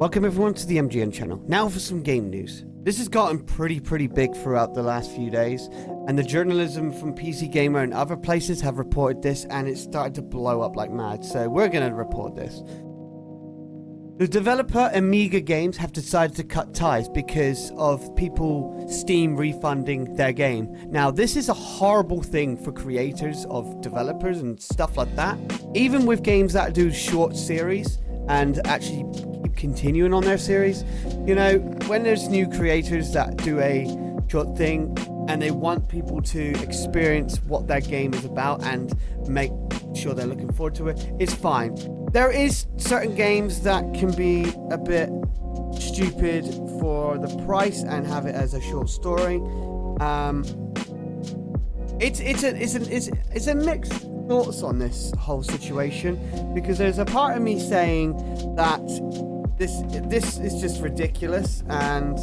Welcome everyone to the MGN channel. Now for some game news. This has gotten pretty, pretty big throughout the last few days, and the journalism from PC Gamer and other places have reported this, and it's started to blow up like mad, so we're to report this. The developer Amiga Games have decided to cut ties because of people Steam refunding their game. Now, this is a horrible thing for creators of developers and stuff like that. Even with games that do short series and actually continuing on their series. You know, when there's new creators that do a short thing and they want people to experience what their game is about and make sure they're looking forward to it, it's fine. There is certain games that can be a bit stupid for the price and have it as a short story. Um, it's it's a it's a it's, it's a mixed thoughts on this whole situation because there's a part of me saying that this this is just ridiculous and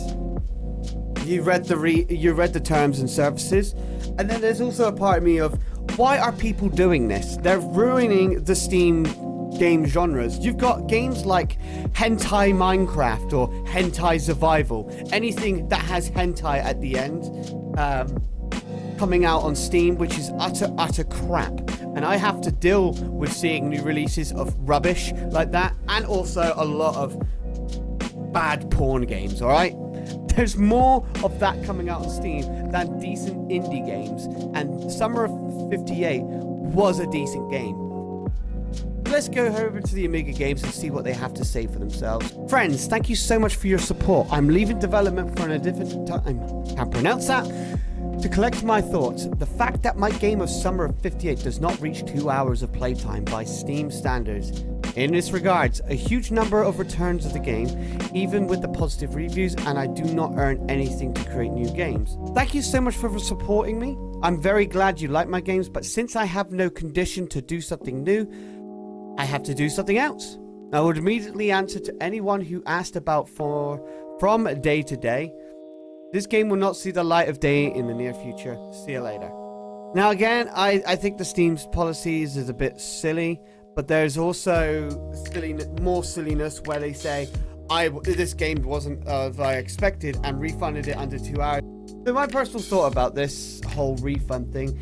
you read the re you read the terms and services and then there's also a part of me of why are people doing this? They're ruining the steam game genres. You've got games like hentai minecraft or hentai survival anything that has hentai at the end um, coming out on steam which is utter utter crap and i have to deal with seeing new releases of rubbish like that and also a lot of bad porn games, alright? There's more of that coming out on Steam than decent indie games, and Summer of 58 was a decent game. Let's go over to the Amiga Games and see what they have to say for themselves. Friends, thank you so much for your support. I'm leaving development for a different time. Can't pronounce that. To collect my thoughts, the fact that my game of Summer of 58 does not reach 2 hours of playtime by Steam standards in this regards, a huge number of returns of the game, even with the positive reviews, and I do not earn anything to create new games. Thank you so much for supporting me. I'm very glad you like my games, but since I have no condition to do something new, I have to do something else. I would immediately answer to anyone who asked about for from day to day. This game will not see the light of day in the near future. See you later. Now again, I, I think the Steam's policies is a bit silly. But there's also silliness, more silliness where they say, I this game wasn't as I expected and refunded it under two hours. So my personal thought about this whole refund thing,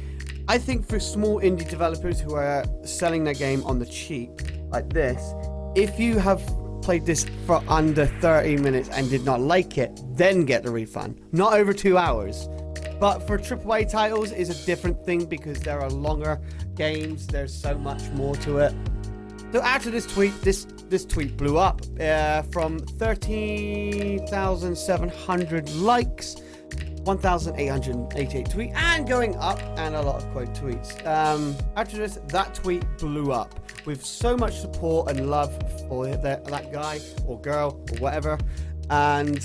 I think for small indie developers who are selling their game on the cheap like this, if you have played this for under 30 minutes and did not like it, then get the refund. Not over two hours. But for AAA titles is a different thing because there are longer games. There's so much more to it. So after this tweet, this this tweet blew up uh, from 13,700 likes, 1,888 tweets, and going up, and a lot of quote tweets. Um, after this, that tweet blew up with so much support and love for that, that guy or girl or whatever. And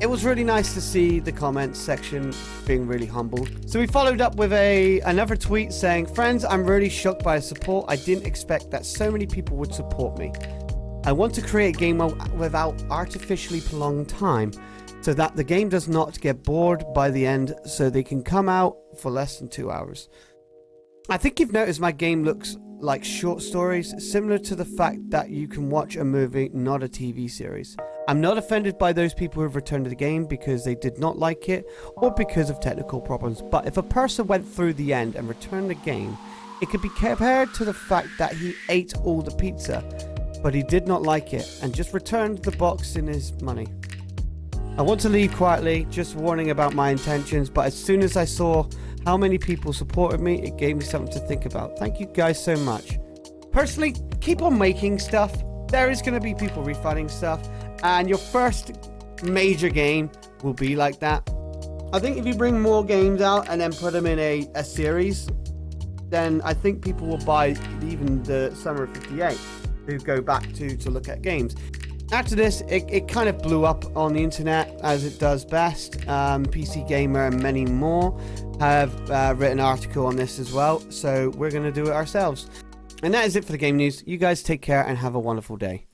it was really nice to see the comments section being really humbled. So we followed up with a another tweet saying, Friends, I'm really shocked by the support. I didn't expect that so many people would support me. I want to create a game without artificially prolonged time so that the game does not get bored by the end so they can come out for less than two hours. I think you've noticed my game looks like short stories, similar to the fact that you can watch a movie, not a TV series. I'm not offended by those people who have returned to the game because they did not like it or because of technical problems, but if a person went through the end and returned the game, it could be compared to the fact that he ate all the pizza, but he did not like it and just returned the box in his money. I want to leave quietly, just warning about my intentions, but as soon as I saw how many people supported me, it gave me something to think about. Thank you guys so much. Personally, keep on making stuff. There is going to be people refunding stuff and your first major game will be like that. I think if you bring more games out and then put them in a, a series, then I think people will buy even the Summer of 58 who go back to to look at games. After this, it, it kind of blew up on the internet as it does best. Um, PC Gamer and many more have uh, written an article on this as well, so we're going to do it ourselves. And that is it for the game news. You guys take care and have a wonderful day.